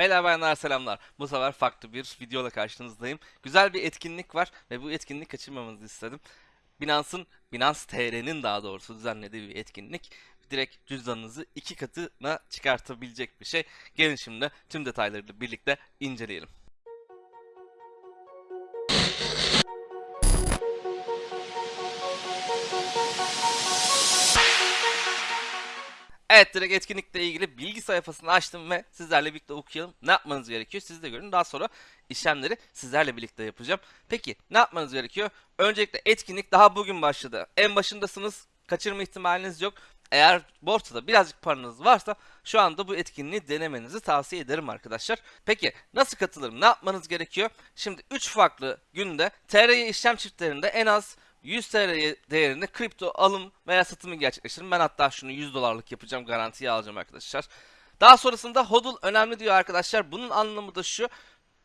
Beyler bayanlar selamlar. Bu sefer farklı bir videoyla karşınızdayım. Güzel bir etkinlik var ve bu etkinlik kaçırmamanızı istedim. Binance'ın, Binance TR'nin daha doğrusu düzenlediği bir etkinlik. Direkt cüzdanınızı iki katına çıkartabilecek bir şey. Gelin şimdi tüm detaylarıyla birlikte inceleyelim. Evet direkt etkinlikle ilgili bilgi sayfasını açtım ve sizlerle birlikte okuyalım. Ne yapmanız gerekiyor siz de görün. Daha sonra işlemleri sizlerle birlikte yapacağım. Peki ne yapmanız gerekiyor? Öncelikle etkinlik daha bugün başladı. En başındasınız. Kaçırma ihtimaliniz yok. Eğer borsada birazcık paranız varsa şu anda bu etkinliği denemenizi tavsiye ederim arkadaşlar. Peki nasıl katılırım? Ne yapmanız gerekiyor? Şimdi 3 farklı günde TRY işlem çiftlerinde en az 100 TL değerinde kripto alım veya satımı gerçekleştirin. Ben hatta şunu 100 dolarlık yapacağım garantiye alacağım arkadaşlar. Daha sonrasında hodl önemli diyor arkadaşlar. Bunun anlamı da şu.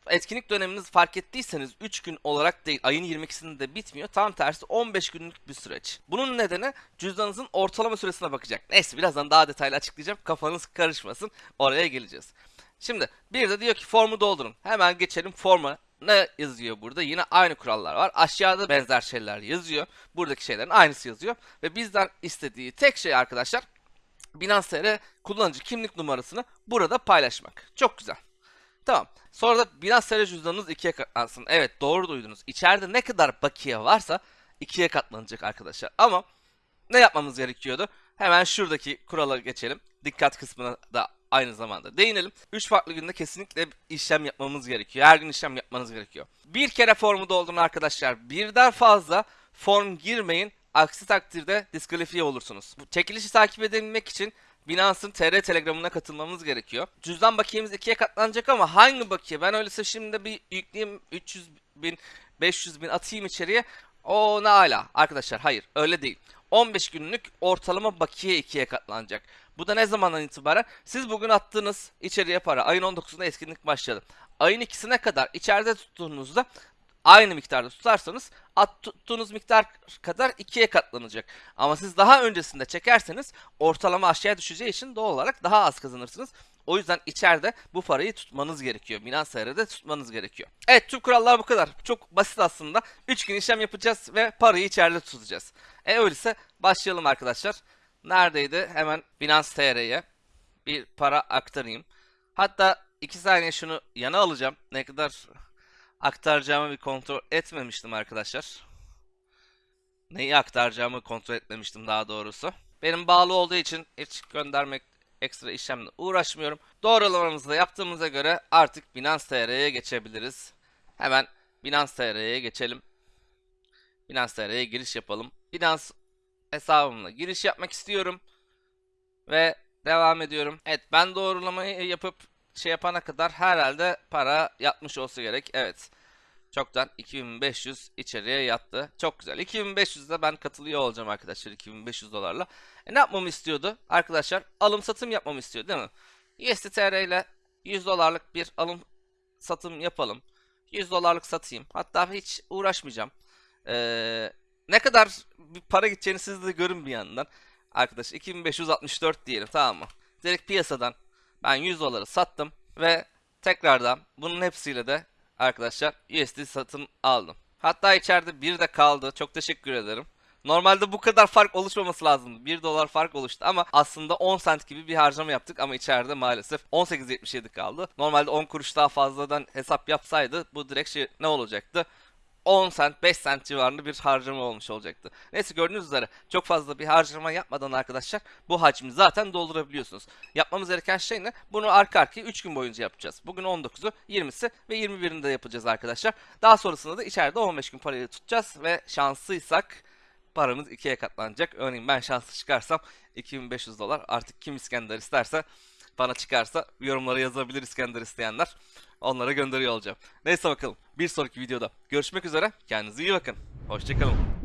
Etkinlik döneminiz fark ettiyseniz 3 gün olarak değil ayın 22'sinde bitmiyor. Tam tersi 15 günlük bir süreç. Bunun nedeni cüzdanınızın ortalama süresine bakacak. Neyse birazdan daha detaylı açıklayacağım. Kafanız karışmasın. Oraya geleceğiz. Şimdi bir de diyor ki formu doldurun. Hemen geçelim forma. Ne yazıyor burada? Yine aynı kurallar var. Aşağıda benzer şeyler yazıyor. Buradaki şeylerin aynısı yazıyor. Ve bizden istediği tek şey arkadaşlar Binance TR kullanıcı kimlik numarasını burada paylaşmak. Çok güzel. Tamam. Sonra da Binance TR cüzdanınız ikiye katlansın. Evet doğru duydunuz. İçeride ne kadar bakiye varsa ikiye katlanacak arkadaşlar. Ama ne yapmamız gerekiyordu? Hemen şuradaki kurala geçelim. Dikkat kısmına da aynı zamanda değinelim. 3 farklı günde kesinlikle işlem yapmamız gerekiyor. Her gün işlem yapmanız gerekiyor. Bir kere formu doldurun arkadaşlar. Birden fazla form girmeyin. Aksi takdirde diskalifiye olursunuz. Bu çekilişi takip edebilmek için Binance'ın TR Telegram'ına katılmamız gerekiyor. Cüzdan bakiyemiz ikiye katlanacak ama hangi bakiye? Ben öyleyse şimdi bir yükleyeyim 300 bin, 500 bin atayım içeriye. O ne ala. Arkadaşlar hayır öyle değil. 15 günlük ortalama bakiye ikiye katlanacak. Bu da ne zamandan itibaren? Siz bugün attığınız içeriye para. Ayın 19'unda etkinlik başladı. Ayın ikisine kadar içeride tuttuğunuzda aynı miktarda tutarsanız at tuttuğunuz miktar kadar ikiye katlanacak. Ama siz daha öncesinde çekerseniz ortalama aşağıya düşeceği için doğal olarak daha az kazanırsınız. O yüzden içeride bu parayı tutmanız gerekiyor. Binance TR'de tutmanız gerekiyor. Evet tüm kurallar bu kadar. Çok basit aslında. 3 gün işlem yapacağız ve parayı içeride tutacağız. E öyleyse başlayalım arkadaşlar. Neredeydi? Hemen Binance TR'ye bir para aktarayım. Hatta 2 saniye şunu yana alacağım. Ne kadar aktaracağımı bir kontrol etmemiştim arkadaşlar. Neyi aktaracağımı kontrol etmemiştim daha doğrusu. Benim bağlı olduğu için hiç göndermek ekstra işlemle uğraşmıyorum. Doğrulamamızı da yaptığımıza göre artık Binance TR'ye geçebiliriz. Hemen Binance TR'ye geçelim. Binance TR'ye giriş yapalım. Binance hesabımla giriş yapmak istiyorum. Ve devam ediyorum. Evet ben doğrulamayı yapıp şey yapana kadar herhalde para yatmış olsa gerek. Evet. Çoktan 2500 içeriye yattı. Çok güzel. 2500'de ben katılıyor olacağım arkadaşlar 2500 dolarla. E ne yapmamı istiyordu? Arkadaşlar alım satım yapmamı istiyor değil mi? USDTR ile 100 dolarlık bir alım satım yapalım. 100 dolarlık satayım. Hatta hiç uğraşmayacağım. Ee, ne kadar bir para gideceğini siz de görün bir yandan. Arkadaş 2564 diyelim tamam mı? Direkt piyasadan ben 100 doları sattım ve tekrardan bunun hepsiyle de arkadaşlar USD satın aldım. Hatta içeride bir de kaldı. Çok teşekkür ederim. Normalde bu kadar fark oluşmaması lazımdı. 1 dolar fark oluştu ama aslında 10 cent gibi bir harcama yaptık ama içeride maalesef 18.77 kaldı. Normalde 10 kuruş daha fazladan hesap yapsaydı bu direkt şey ne olacaktı? 10 cent 5 cent civarında bir harcama olmuş olacaktı. Neyse gördüğünüz üzere çok fazla bir harcama yapmadan arkadaşlar bu hacmi zaten doldurabiliyorsunuz. Yapmamız gereken şey ne? Bunu arka arkaya 3 gün boyunca yapacağız. Bugün 19'u 20'si ve 21'inde yapacağız arkadaşlar. Daha sonrasında da içeride 15 gün parayı tutacağız ve şanslıysak paramız ikiye katlanacak. Örneğin ben şanslı çıkarsam 2500 dolar artık kim İskender isterse bana çıkarsa yorumlara yazabilir İskender isteyenler. Onlara gönderiyor olacağım. Neyse bakalım. Bir sonraki videoda görüşmek üzere. Kendinize iyi bakın. Hoşçakalın.